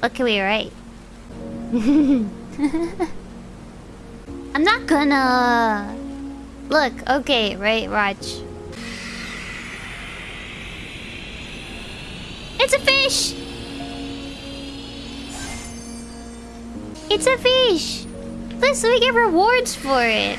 What can we write? I'm not gonna... Look, okay, right, watch. It's a fish! It's a fish! Plus, we get rewards for it.